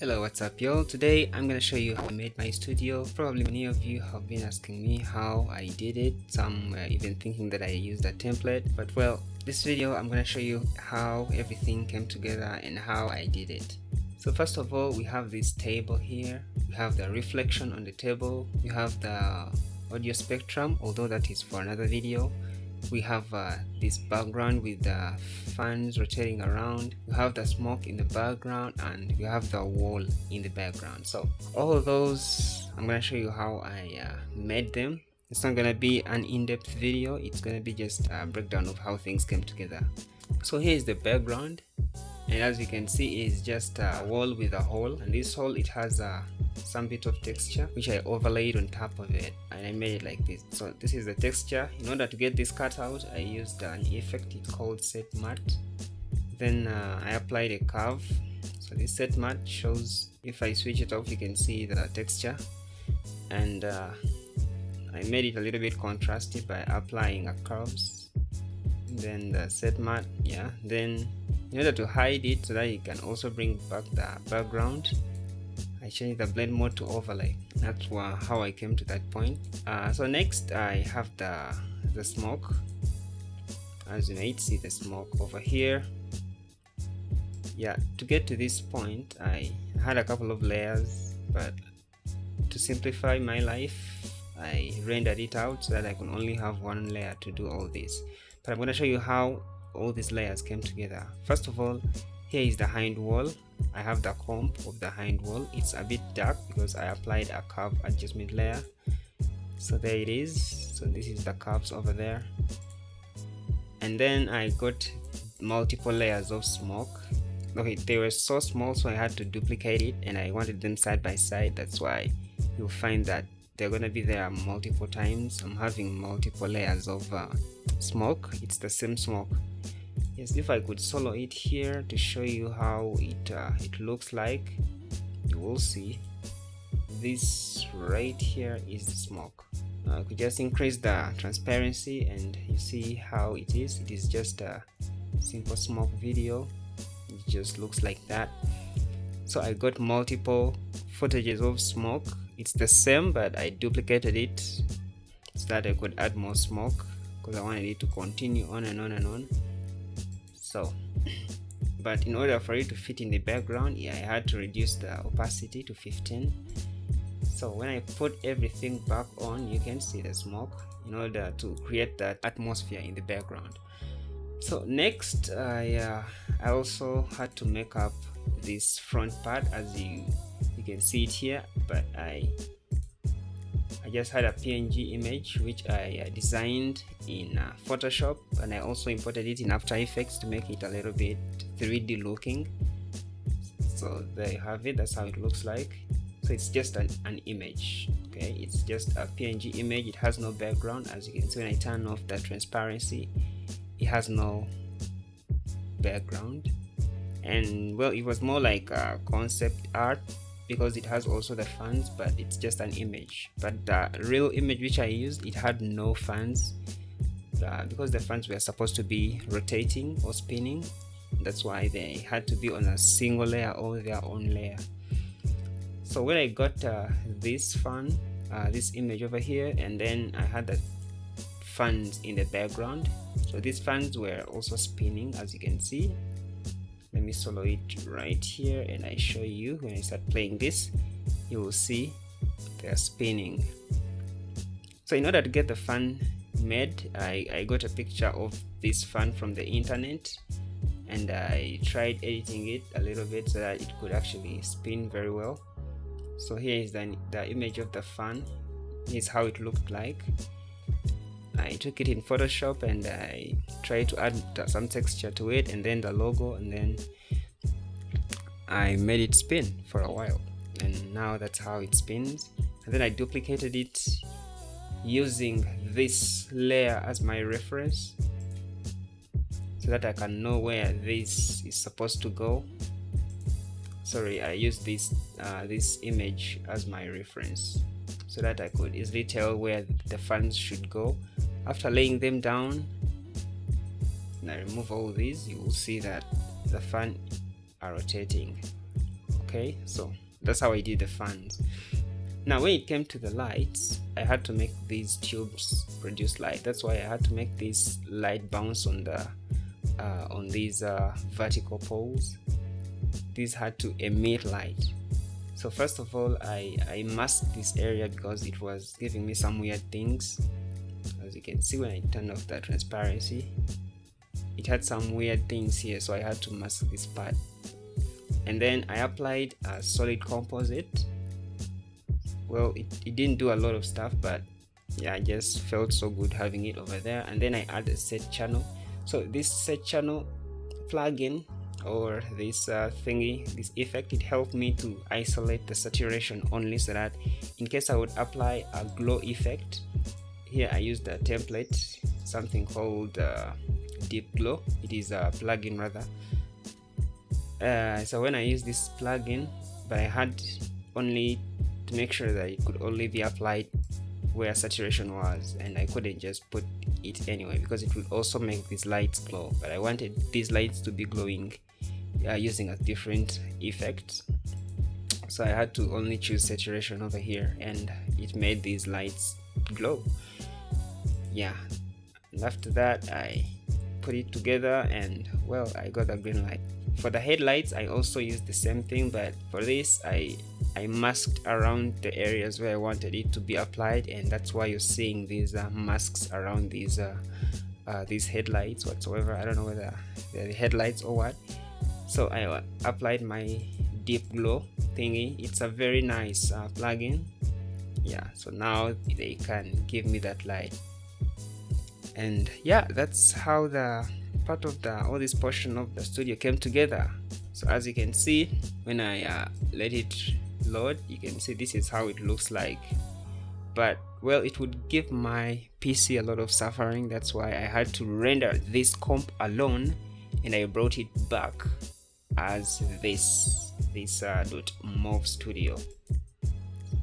Hello what's up y'all today I'm gonna show you how I made my studio. Probably many of you have been asking me how I did it. Some were even thinking that I used a template. But well this video I'm gonna show you how everything came together and how I did it. So first of all we have this table here. We have the reflection on the table. We have the audio spectrum although that is for another video we have uh, this background with the fans rotating around. You have the smoke in the background and you have the wall in the background. So all of those i'm to show you how i uh, made them. It's not to be an in-depth video. It's to be just a breakdown of how things came together. So here is the background and as you can see it's just a wall with a hole. And this hole it has a some bit of texture which I overlaid on top of it. And I made it like this. So this is the texture. In order to get this cut out I used an effect it's called set matte then uh, I applied a curve. So this set matte shows if I switch it off you can see the texture. And uh, I made it a little bit contrasty by applying a curves then the set matte yeah then in order to hide it so that you can also bring back the background I changed the blend mode to overlay. That's how I came to that point. Uh, so next I have the the smoke. As you might see the smoke over here. Yeah to get to this point I had a couple of layers but to simplify my life I rendered it out so that I can only have one layer to do all this but I'm going to show you how all these layers came together. First of all here is the hind wall. I have the comp of the hind wall. It's a bit dark because I applied a curve adjustment layer. So there it is. So this is the curves over there. And then I got multiple layers of smoke. Okay they were so small so I had to duplicate it and I wanted them side by side. That's why you'll find that they're gonna be there multiple times. I'm having multiple layers of uh, smoke. It's the same smoke. Yes if I could solo it here to show you how it uh, it looks like you will see this right here is the smoke. Uh, I could just increase the transparency and you see how it is it is just a simple smoke video. It just looks like that. So I got multiple footages of smoke it's the same but I duplicated it. So that I could add more smoke because I wanted it to continue on and on and on. So but in order for it to fit in the background yeah, I had to reduce the opacity to 15 so when I put everything back on you can see the smoke in order to create that atmosphere in the background. So next I, uh, I also had to make up this front part as you can see it here but I I just had a PNG image which I designed in uh, Photoshop and I also imported it in After Effects to make it a little bit 3D looking. So there you have it, that's how it looks like. So it's just an, an image, okay? It's just a PNG image, it has no background. As you can see when I turn off the transparency, it has no background. And well, it was more like a concept art because it has also the fans but it's just an image. But the real image which I used it had no fans. Uh, because the fans were supposed to be rotating or spinning that's why they had to be on a single layer or their own layer. So when I got uh, this fan uh, this image over here and then I had the fans in the background. So these fans were also spinning as you can see let me solo it right here and I show you when I start playing this you will see they're spinning. So in order to get the fan made I, I got a picture of this fan from the internet and I tried editing it a little bit so that it could actually spin very well. So here is the, the image of the fan here's how it looked like I took it in Photoshop and I tried to add some texture to it and then the logo and then I made it spin for a while. And now that's how it spins. And then I duplicated it using this layer as my reference so that I can know where this is supposed to go. Sorry I used this uh, this image as my reference so that I could easily tell where the fans should go after laying them down and I remove all these you will see that the fan are rotating. Okay so that's how I did the fans. Now when it came to the lights I had to make these tubes produce light. That's why I had to make this light bounce on the uh, on these uh, vertical poles. These had to emit light. So first of all I, I masked this area because it was giving me some weird things as you can see when I turned off the transparency it had some weird things here so I had to mask this part. And then I applied a solid composite. Well it, it didn't do a lot of stuff but yeah I just felt so good having it over there. And then I added a set channel. So this set channel plugin or this uh, thingy this effect it helped me to isolate the saturation only so that in case I would apply a glow effect here I used a template something called uh, deep glow it is a plugin rather. Uh, so when I use this plugin but I had only to make sure that it could only be applied where saturation was and I couldn't just put it anyway because it would also make these lights glow. But I wanted these lights to be glowing uh, using a different effect. So I had to only choose saturation over here and it made these lights glow yeah. And after that I put it together and well I got a green light. For the headlights I also used the same thing but for this I I masked around the areas where I wanted it to be applied and that's why you're seeing these uh, masks around these uh, uh, these headlights whatsoever. I don't know whether they're the headlights or what. So I uh, applied my deep glow thingy. It's a very nice uh, plugin. Yeah so now they can give me that light and yeah that's how the part of the all this portion of the studio came together. So as you can see when I uh, let it load you can see this is how it looks like. But well it would give my PC a lot of suffering. That's why I had to render this comp alone and I brought it back as this this uh, .mov studio.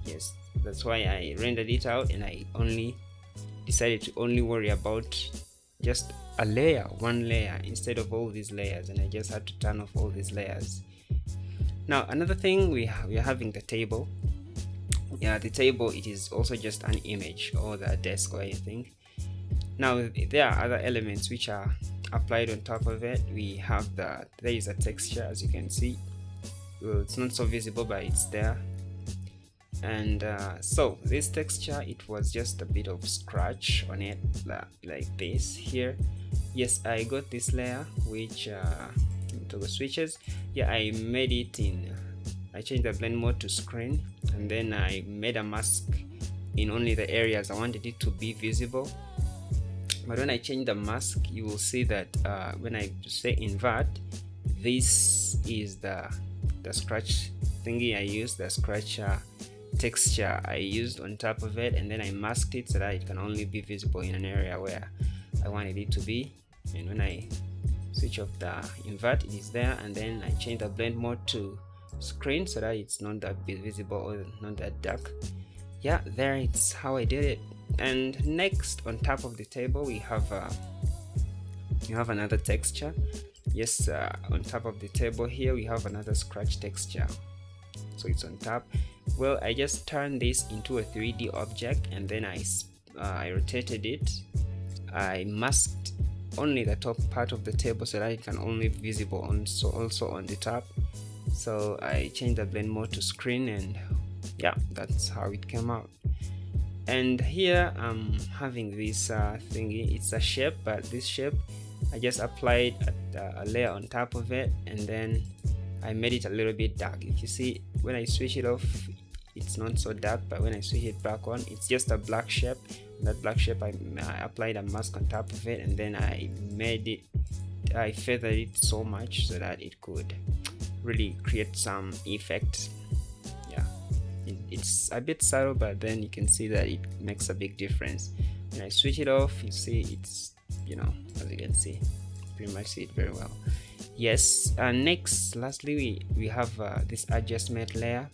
Yes that's why I rendered it out and I only decided to only worry about just a layer one layer instead of all these layers and I just had to turn off all these layers. Now another thing we, we are having the table yeah the table it is also just an image or the desk or anything now there are other elements which are applied on top of it. We have the there is a texture as you can see. Well, it's not so visible but it's there and uh, so this texture it was just a bit of scratch on it like this here. Yes I got this layer which uh, toggle switches. Yeah I made it in I changed the blend mode to screen and then I made a mask in only the areas I wanted it to be visible. But when I change the mask you will see that uh, when I say invert this is the the scratch thingy I used the scratcher uh, texture I used on top of it and then I masked it so that it can only be visible in an area where I wanted it to be. And when I switch off the invert it is there and then I change the blend mode to screen so that it's not that visible or not that dark. Yeah there it's how I did it. And next on top of the table we have uh, you have another texture. Yes uh, on top of the table here we have another scratch texture so it's on top. Well I just turned this into a 3d object and then I uh, I rotated it. I masked only the top part of the table so that it can only be visible on so also on the top. So I changed the blend mode to screen and yeah that's how it came out. And here I'm having this uh, thingy. It's a shape but this shape I just applied a, a layer on top of it and then I made it a little bit dark. If you see when I switch it off it's not so dark but when I switch it back on it's just a black shape. That black shape I, I applied a mask on top of it and then I made it I feathered it so much so that it could really create some effect yeah. It, it's a bit subtle but then you can see that it makes a big difference. When I switch it off you see it's you know as you can see pretty much see it very well yes and next lastly we we have uh, this adjustment layer.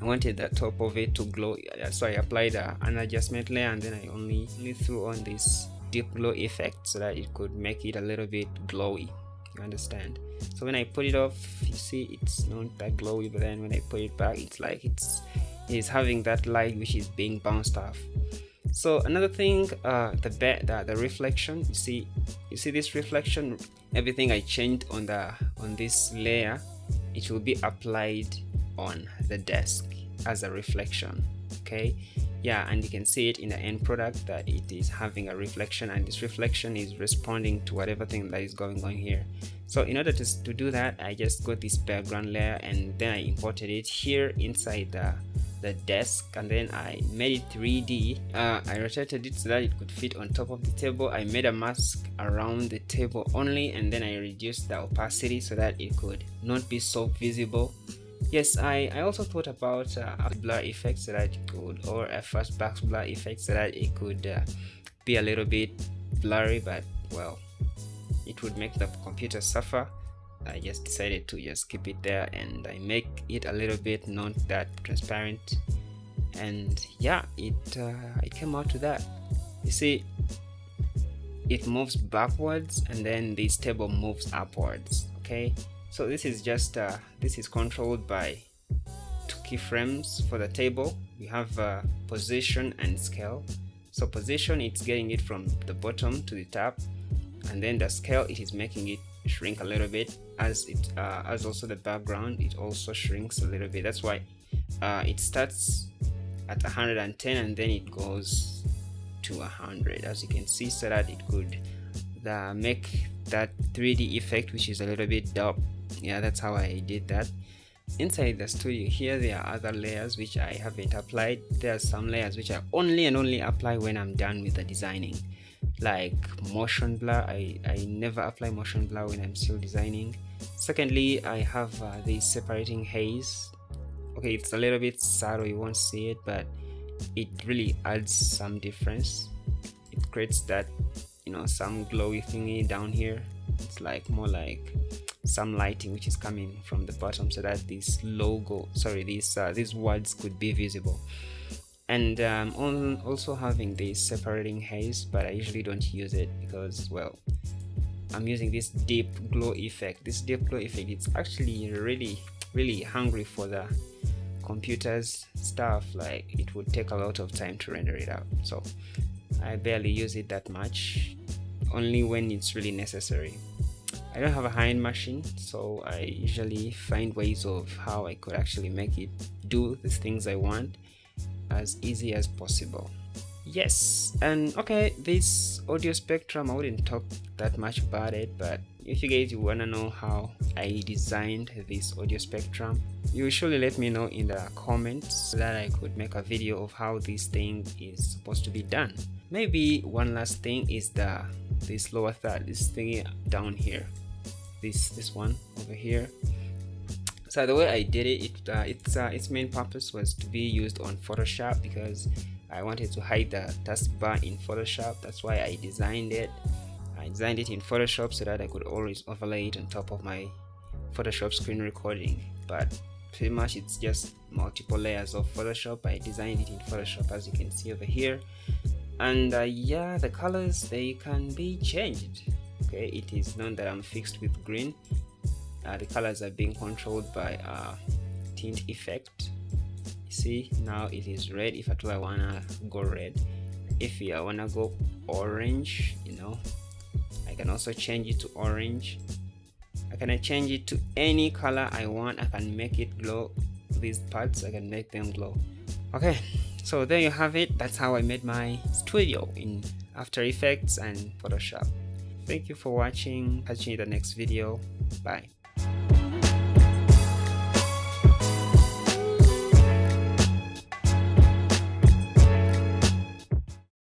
I wanted the top of it to glow. So I applied uh, an adjustment layer and then I only, only threw on this deep glow effect so that it could make it a little bit glowy. You understand? So when I put it off you see it's not that glowy but then when I put it back it's like it's it's having that light which is being bounced off so another thing uh the the, the reflection you see you see this reflection everything i changed on the on this layer it will be applied on the desk as a reflection okay? Yeah and you can see it in the end product that it is having a reflection and this reflection is responding to whatever thing that is going on here. So in order to, to do that i just got this background layer and then i imported it here inside the the desk and then I made it 3D. Uh, I rotated it so that it could fit on top of the table. I made a mask around the table only and then I reduced the opacity so that it could not be so visible. Yes, I, I also thought about uh, a blur effect so that it could, or a fast box blur effect so that it could uh, be a little bit blurry, but well, it would make the computer suffer. I just decided to just keep it there and I make it a little bit not that transparent. And yeah it uh, it came out to that. You see it moves backwards and then this table moves upwards okay? So this is just uh, this is controlled by two keyframes for the table. We have uh, position and scale. So position it's getting it from the bottom to the top and then the scale it is making it shrink a little bit. As it uh, as also the background it also shrinks a little bit. That's why uh, it starts at 110 and then it goes to 100 as you can see so that it could the, make that 3d effect which is a little bit dark. Yeah that's how I did that. Inside the studio here there are other layers which I haven't applied. There are some layers which I only and only apply when I'm done with the designing like motion blur. I, I never apply motion blur when I'm still designing. Secondly I have uh, the separating haze. Okay it's a little bit subtle you won't see it but it really adds some difference. It creates that you know some glowy thingy down here. It's like more like some lighting which is coming from the bottom so that this logo sorry these uh, these words could be visible and um, also having this separating haze but I usually don't use it because well I'm using this deep glow effect. This deep glow effect it's actually really really hungry for the computers stuff. Like it would take a lot of time to render it out. So I barely use it that much only when it's really necessary. I don't have a high-end machine so I usually find ways of how I could actually make it do the things I want as easy as possible. Yes and okay this audio spectrum i wouldn't talk that much about it but if you guys to know how i designed this audio spectrum you surely let me know in the comments so that i could make a video of how this thing is supposed to be done. Maybe one last thing is the this lower third this thing down here. This this one over here so the way I did it, it uh, its uh, its main purpose was to be used on Photoshop because I wanted to hide the taskbar in Photoshop. That's why I designed it. I designed it in Photoshop so that I could always overlay it on top of my Photoshop screen recording. But pretty much it's just multiple layers of Photoshop. I designed it in Photoshop as you can see over here. And uh, yeah, the colors they can be changed. Okay, it is known that I'm fixed with green uh, the colors are being controlled by uh, tint effect. See now it is red. If at all I wanna go red? If I wanna go orange you know I can also change it to orange. I can change it to any color I want. I can make it glow. These parts I can make them glow. Okay so there you have it. That's how I made my studio in After Effects and Photoshop. Thank you for watching. Catch you in the next video. Bye